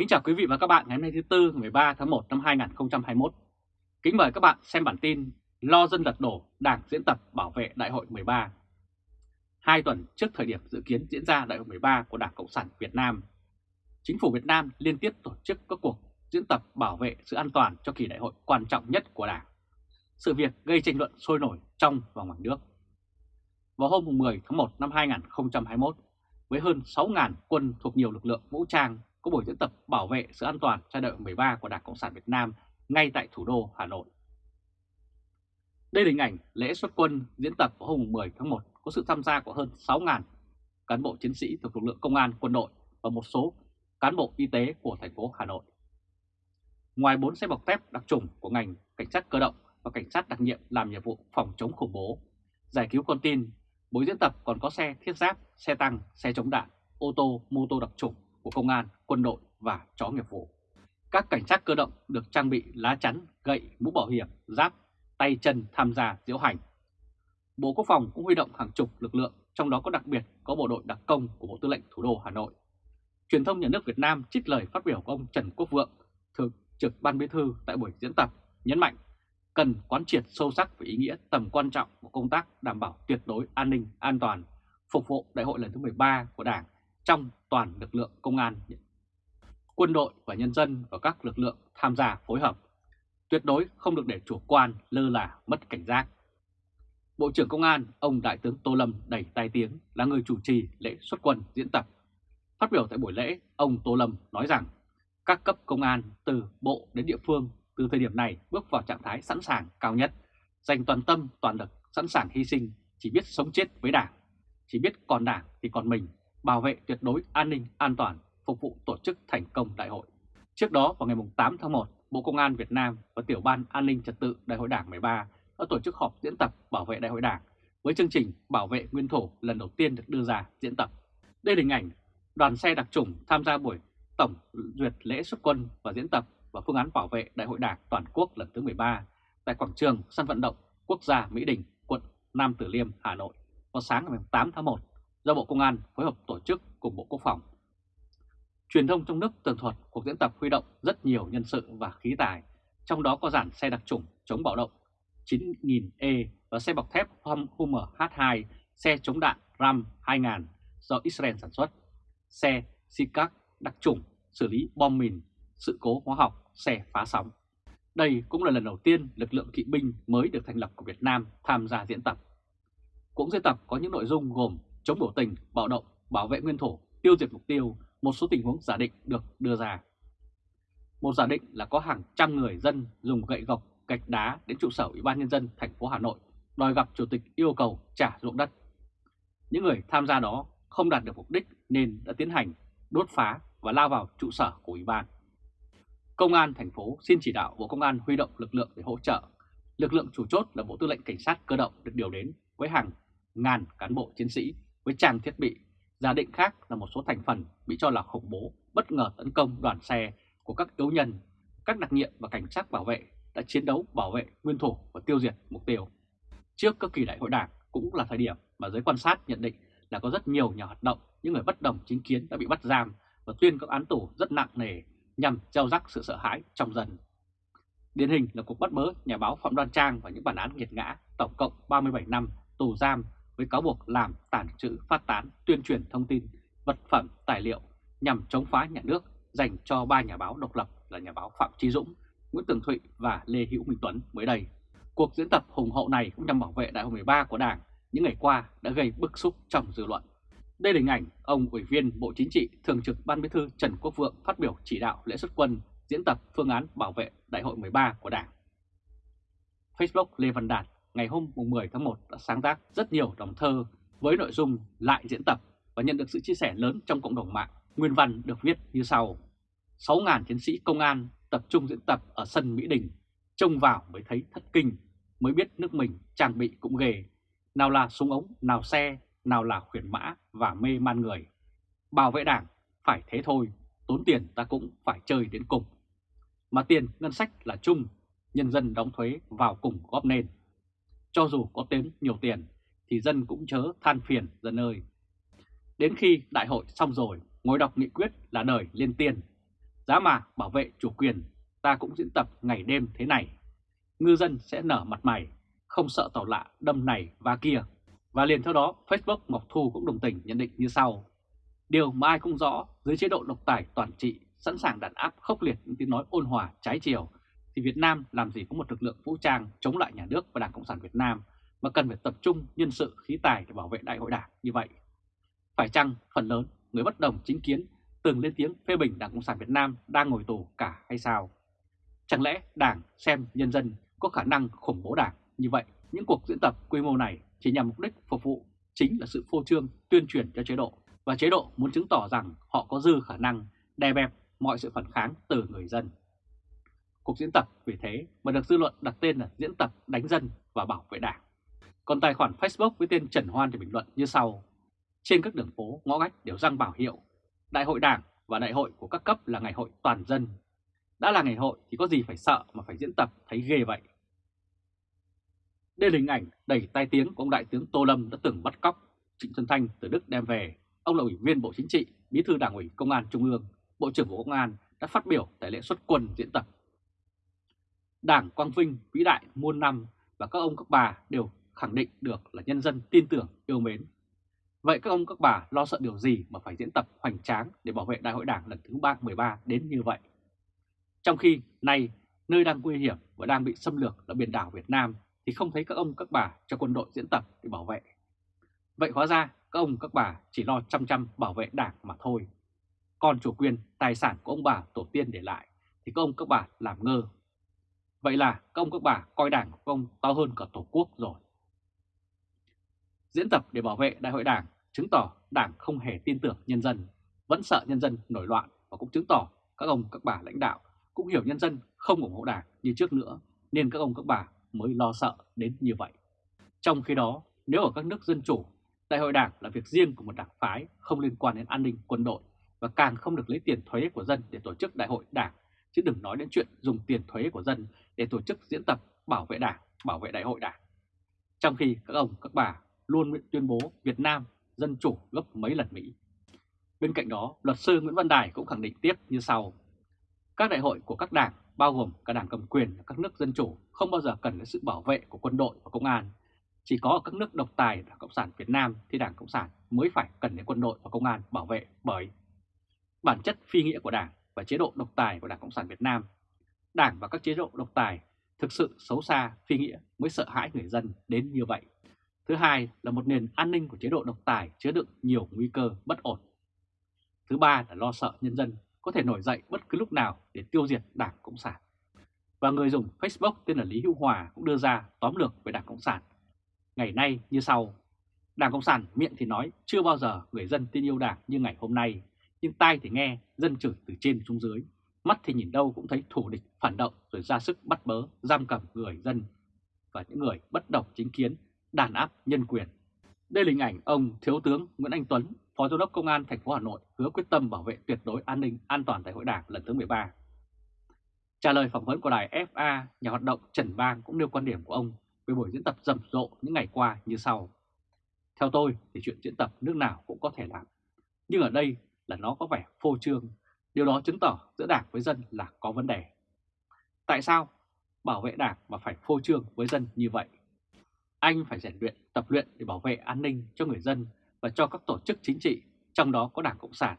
Kính chào quý vị và các bạn ngày hôm nay thứ Tư 13 tháng 1 năm 2021. Kính mời các bạn xem bản tin Lo dân lật đổ Đảng diễn tập bảo vệ Đại hội 13. Hai tuần trước thời điểm dự kiến diễn ra Đại hội 13 của Đảng Cộng sản Việt Nam, Chính phủ Việt Nam liên tiếp tổ chức các cuộc diễn tập bảo vệ sự an toàn cho kỳ đại hội quan trọng nhất của Đảng. Sự việc gây tranh luận sôi nổi trong và ngoài nước. Vào hôm 10 tháng 1 năm 2021, với hơn 6.000 quân thuộc nhiều lực lượng vũ trang có buổi diễn tập bảo vệ sự an toàn giai đoạn 13 của Đảng Cộng sản Việt Nam ngay tại thủ đô Hà Nội. Đây là hình ảnh lễ xuất quân diễn tập vào hôm 10 tháng 1 có sự tham gia của hơn 6.000 cán bộ chiến sĩ thuộc lực lượng công an, quân đội và một số cán bộ y tế của thành phố Hà Nội. Ngoài 4 xe bọc thép đặc trùng của ngành cảnh sát cơ động và cảnh sát đặc nhiệm làm nhiệm vụ phòng chống khủng bố, giải cứu con tin, buổi diễn tập còn có xe thiết giáp, xe tăng, xe chống đạn, ô tô, mô tô đặc trùng của công an, quân đội và chó nghiệp vụ. Các cảnh sát cơ động được trang bị lá chắn, gậy, mũ bảo hiểm, giáp, tay chân tham gia diễu hành. Bộ Quốc phòng cũng huy động hàng chục lực lượng, trong đó có đặc biệt có bộ đội đặc công của Bộ Tư lệnh Thủ đô Hà Nội. Truyền thông nhà nước Việt Nam trích lời phát biểu của ông Trần Quốc Vượng, Thường trực Ban Bí thư tại buổi diễn tập, nhấn mạnh cần quán triệt sâu sắc về ý nghĩa tầm quan trọng của công tác đảm bảo tuyệt đối an ninh, an toàn, phục vụ đại hội lần thứ 13 của Đảng trong toàn lực lượng công an, quân đội và nhân dân và các lực lượng tham gia phối hợp. Tuyệt đối không được để chủ quan, lơ là, mất cảnh giác. Bộ trưởng Công an, ông Đại tướng Tô Lâm đẩy tai tiếng là người chủ trì lễ xuất quân diễn tập. Phát biểu tại buổi lễ, ông Tô Lâm nói rằng các cấp công an từ bộ đến địa phương từ thời điểm này bước vào trạng thái sẵn sàng cao nhất, dành toàn tâm, toàn lực, sẵn sàng hy sinh, chỉ biết sống chết với đảng, chỉ biết còn đảng thì còn mình bảo vệ tuyệt đối an ninh an toàn, phục vụ tổ chức thành công đại hội. Trước đó vào ngày 8 tháng 1, Bộ Công an Việt Nam và Tiểu ban An ninh Trật tự Đại hội Đảng 13 đã tổ chức họp diễn tập bảo vệ Đại hội Đảng với chương trình bảo vệ nguyên thủ lần đầu tiên được đưa ra diễn tập. Đây là hình ảnh đoàn xe đặc trùng tham gia buổi tổng duyệt lễ xuất quân và diễn tập và phương án bảo vệ Đại hội Đảng toàn quốc lần thứ 13 tại quảng trường sân vận động quốc gia Mỹ Đình, quận Nam Từ Liêm, Hà Nội vào sáng ngày 8 tháng 1 do Bộ Công an phối hợp tổ chức cùng Bộ Quốc phòng. Truyền thông trong nước tường thuật cuộc diễn tập huy động rất nhiều nhân sự và khí tài, trong đó có dàn xe đặc chủng chống bạo động 9000E và xe bọc thép Hummer H2, xe chống đạn Ram 2000 do Israel sản xuất, xe SICAC đặc chủng xử lý bom mìn, sự cố hóa học, xe phá sóng. Đây cũng là lần đầu tiên lực lượng kỵ binh mới được thành lập của Việt Nam tham gia diễn tập. Cũng diễn tập có những nội dung gồm chống biểu tình, bạo động, bảo vệ nguyên thổ tiêu diệt mục tiêu, một số tình huống giả định được đưa ra. Một giả định là có hàng trăm người dân dùng gậy gộc, gạch đá đến trụ sở Ủy ban Nhân dân thành phố Hà Nội đòi gặp Chủ tịch yêu cầu trả ruộng đất. Những người tham gia đó không đạt được mục đích nên đã tiến hành đốt phá và lao vào trụ sở của Ủy ban. Công an thành phố xin chỉ đạo Bộ Công an huy động lực lượng để hỗ trợ. Lực lượng chủ chốt là Bộ Tư lệnh Cảnh sát Cơ động được điều đến với hàng ngàn cán bộ chiến sĩ với trang thiết bị. Giả định khác là một số thành phần bị cho là khủng bố bất ngờ tấn công đoàn xe của các yếu nhân, các đặc nhiệm và cảnh sát bảo vệ đã chiến đấu bảo vệ nguyên thủ và tiêu diệt mục tiêu. Trước các kỳ đại hội đảng cũng là thời điểm mà giới quan sát nhận định là có rất nhiều nhà hoạt động, những người bất đồng chính kiến đã bị bắt giam và tuyên các án tù rất nặng nề nhằm gieo rắc sự sợ hãi trong dân. Điển hình là cuộc bắt bớ nhà báo Phạm Đoan Trang và những bản án nghiệt ngã tổng cộng 37 năm tù giam với cáo buộc làm tàn trữ phát tán tuyên truyền thông tin, vật phẩm, tài liệu nhằm chống phá nhà nước dành cho ba nhà báo độc lập là nhà báo Phạm Trí Dũng, Nguyễn Tường Thụy và Lê Hữu Minh Tuấn mới đây. Cuộc diễn tập hùng hậu này cũng nhằm bảo vệ đại hội 13 của Đảng những ngày qua đã gây bức xúc trong dư luận. Đây là hình ảnh ông Ủy viên Bộ Chính trị Thường trực Ban Bí thư Trần Quốc Vượng phát biểu chỉ đạo lễ xuất quân diễn tập phương án bảo vệ đại hội 13 của Đảng. Facebook Lê Văn Đạt ngày hôm 10 tháng 1 đã sáng tác rất nhiều đồng thơ với nội dung lại diễn tập và nhận được sự chia sẻ lớn trong cộng đồng mạng. Nguyên văn được viết như sau. 6.000 chiến sĩ công an tập trung diễn tập ở sân Mỹ Đình, trông vào mới thấy thất kinh, mới biết nước mình trang bị cũng ghê. Nào là súng ống, nào xe, nào là khuyển mã và mê man người. Bảo vệ đảng phải thế thôi, tốn tiền ta cũng phải chơi đến cùng. Mà tiền ngân sách là chung, nhân dân đóng thuế vào cùng góp nên. Cho dù có tếm nhiều tiền thì dân cũng chớ than phiền dân ơi. Đến khi đại hội xong rồi, ngồi đọc nghị quyết là đời lên tiền. Giá mà bảo vệ chủ quyền, ta cũng diễn tập ngày đêm thế này. Ngư dân sẽ nở mặt mày, không sợ tàu lạ đâm này và kia. Và liền theo đó, Facebook Ngọc Thu cũng đồng tình nhận định như sau. Điều mà ai cũng rõ, dưới chế độ độc tài toàn trị, sẵn sàng đàn áp khốc liệt những tiếng nói ôn hòa trái chiều, thì Việt Nam làm gì có một lực lượng vũ trang chống lại nhà nước và Đảng Cộng sản Việt Nam mà cần phải tập trung nhân sự, khí tài để bảo vệ đại hội đảng như vậy. Phải chăng phần lớn người bất đồng chính kiến, từng lên tiếng phê bình Đảng Cộng sản Việt Nam đang ngồi tù cả hay sao? Chẳng lẽ Đảng xem nhân dân có khả năng khủng bố Đảng như vậy? Những cuộc diễn tập quy mô này chỉ nhằm mục đích phục vụ chính là sự phô trương, tuyên truyền cho chế độ và chế độ muốn chứng tỏ rằng họ có dư khả năng đè bẹp mọi sự phản kháng từ người dân. Cuộc diễn tập vì thế mà được dư luận đặt tên là diễn tập đánh dân và bảo vệ đảng. Còn tài khoản Facebook với tên Trần Hoan thì bình luận như sau. Trên các đường phố, ngõ ngách đều răng bảo hiệu. Đại hội đảng và đại hội của các cấp là ngày hội toàn dân. Đã là ngày hội thì có gì phải sợ mà phải diễn tập thấy ghê vậy. Đây là hình ảnh đầy tai tiếng của ông Đại tướng Tô Lâm đã từng bắt cóc Trịnh Xuân Thanh từ Đức đem về. Ông là ủy viên Bộ Chính trị, Bí thư Đảng ủy Công an Trung ương, Bộ trưởng Bộ Công an đã phát biểu tại lễ xuất quân diễn tập. Đảng Quang Vinh vĩ đại muôn năm và các ông các bà đều khẳng định được là nhân dân tin tưởng yêu mến. Vậy các ông các bà lo sợ điều gì mà phải diễn tập hoành tráng để bảo vệ đại hội đảng lần thứ 313 đến như vậy? Trong khi nay nơi đang nguy hiểm và đang bị xâm lược là biển đảo Việt Nam thì không thấy các ông các bà cho quân đội diễn tập để bảo vệ. Vậy hóa ra các ông các bà chỉ lo chăm chăm bảo vệ đảng mà thôi. Còn chủ quyền, tài sản của ông bà tổ tiên để lại thì các ông các bà làm ngơ. Vậy là các ông các bà coi đảng của ông to hơn cả tổ quốc rồi. Diễn tập để bảo vệ đại hội đảng chứng tỏ đảng không hề tin tưởng nhân dân, vẫn sợ nhân dân nổi loạn và cũng chứng tỏ các ông các bà lãnh đạo cũng hiểu nhân dân không ủng hộ đảng như trước nữa nên các ông các bà mới lo sợ đến như vậy. Trong khi đó, nếu ở các nước dân chủ, đại hội đảng là việc riêng của một đảng phái không liên quan đến an ninh quân đội và càng không được lấy tiền thuế của dân để tổ chức đại hội đảng, chứ đừng nói đến chuyện dùng tiền thuế của dân để tổ chức diễn tập bảo vệ đảng, bảo vệ đại hội đảng. Trong khi các ông, các bà luôn tuyên bố Việt Nam dân chủ gấp mấy lần Mỹ. Bên cạnh đó, luật sư Nguyễn Văn Đài cũng khẳng định tiếp như sau. Các đại hội của các đảng, bao gồm cả đảng cầm quyền và các nước dân chủ, không bao giờ cần đến sự bảo vệ của quân đội và công an. Chỉ có ở các nước độc tài Đảng Cộng sản Việt Nam thì Đảng Cộng sản mới phải cần đến quân đội và công an bảo vệ bởi bản chất phi nghĩa của Đảng và chế độ độc tài của Đảng Cộng sản Việt Nam. Đảng và các chế độ độc tài thực sự xấu xa, phi nghĩa mới sợ hãi người dân đến như vậy. Thứ hai là một nền an ninh của chế độ độc tài chứa đựng nhiều nguy cơ bất ổn. Thứ ba là lo sợ nhân dân có thể nổi dậy bất cứ lúc nào để tiêu diệt Đảng Cộng sản. Và người dùng Facebook tên là Lý Hữu Hòa cũng đưa ra tóm lược về Đảng Cộng sản. Ngày nay như sau, Đảng Cộng sản miệng thì nói chưa bao giờ người dân tin yêu Đảng như ngày hôm nay, nhưng tai thì nghe dân chửi từ trên xuống dưới, mắt thì nhìn đâu cũng thấy thủ địch phản động rồi ra sức bắt bớ, giam cầm người dân và những người bất đồng chính kiến đàn áp nhân quyền. Đây là hình ảnh ông Thiếu tướng Nguyễn Anh Tuấn, Phó Giám đốc Công an thành phố Hà Nội hứa quyết tâm bảo vệ tuyệt đối an ninh an toàn tại hội đảng lần thứ 13. Trả lời phỏng vấn của đài FA, nhà hoạt động Trần Bang cũng nêu quan điểm của ông về buổi diễn tập rầm rộ những ngày qua như sau. Theo tôi thì chuyện diễn tập nước nào cũng có thể làm. Nhưng ở đây là nó có vẻ phô trương. Điều đó chứng tỏ giữa đảng với dân là có vấn đề. Tại sao bảo vệ đảng mà phải phô trương với dân như vậy? Anh phải rèn luyện, tập luyện để bảo vệ an ninh cho người dân và cho các tổ chức chính trị, trong đó có Đảng Cộng sản,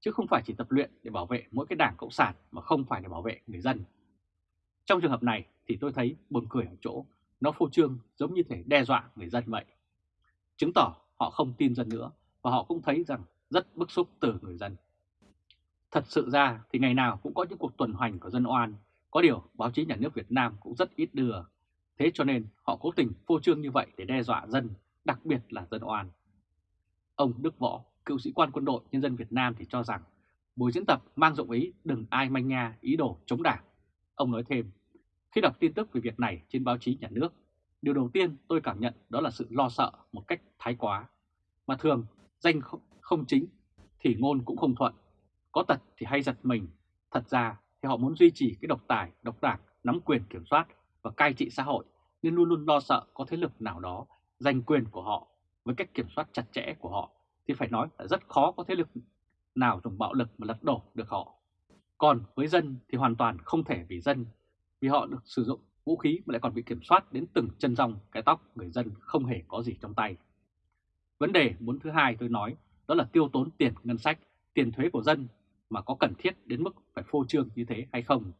chứ không phải chỉ tập luyện để bảo vệ mỗi cái Đảng Cộng sản mà không phải để bảo vệ người dân. Trong trường hợp này thì tôi thấy buồn cười ở chỗ nó phô trương giống như thể đe dọa người dân vậy. Chứng tỏ họ không tin dân nữa và họ cũng thấy rằng rất bức xúc từ người dân. Thật sự ra thì ngày nào cũng có những cuộc tuần hoành của dân oan, có điều báo chí nhà nước Việt Nam cũng rất ít đưa Thế cho nên họ cố tình phô trương như vậy để đe dọa dân, đặc biệt là dân oan. Ông Đức Võ, cựu sĩ quan quân đội nhân dân Việt Nam thì cho rằng buổi diễn tập mang dụng ý đừng ai manh nha ý đồ chống đảng. Ông nói thêm, khi đọc tin tức về việc này trên báo chí nhà nước, điều đầu tiên tôi cảm nhận đó là sự lo sợ một cách thái quá. Mà thường, danh không, chính thì ngôn cũng không thuận. Có tật thì hay giật mình. Thật ra thì họ muốn duy trì cái độc tài, độc đảng, nắm quyền kiểm soát và cai trị xã hội nên luôn luôn lo sợ có thế lực nào đó giành quyền của họ với cách kiểm soát chặt chẽ của họ thì phải nói là rất khó có thế lực nào dùng bạo lực mà lật đổ được họ. Còn với dân thì hoàn toàn không thể vì dân, vì họ được sử dụng vũ khí mà lại còn bị kiểm soát đến từng chân rong cái tóc người dân không hề có gì trong tay. Vấn đề muốn thứ hai tôi nói đó là tiêu tốn tiền ngân sách, tiền thuế của dân mà có cần thiết đến mức phải phô trương như thế hay không.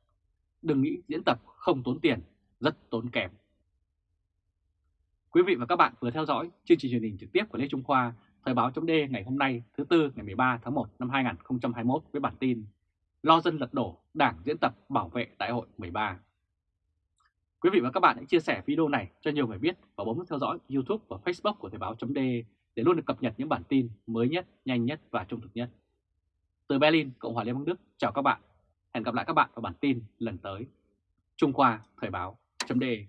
Đừng nghĩ diễn tập không tốn tiền, rất tốn kém. Quý vị và các bạn vừa theo dõi chương trình truyền hình trực tiếp của Lê Trung Khoa, Thời báo chấm ngày hôm nay thứ Tư ngày 13 tháng 1 năm 2021 với bản tin Lo dân lật đổ, Đảng diễn tập bảo vệ Đại hội 13. Quý vị và các bạn hãy chia sẻ video này cho nhiều người biết và bấm theo dõi YouTube và Facebook của Thời báo chấm để để luôn được cập nhật những bản tin mới nhất, nhanh nhất và trung thực nhất. Từ Berlin, Cộng hòa Liên bang Đức, chào các bạn. Hẹn gặp lại các bạn vào bản tin lần tới. Trung Khoa Thời báo.de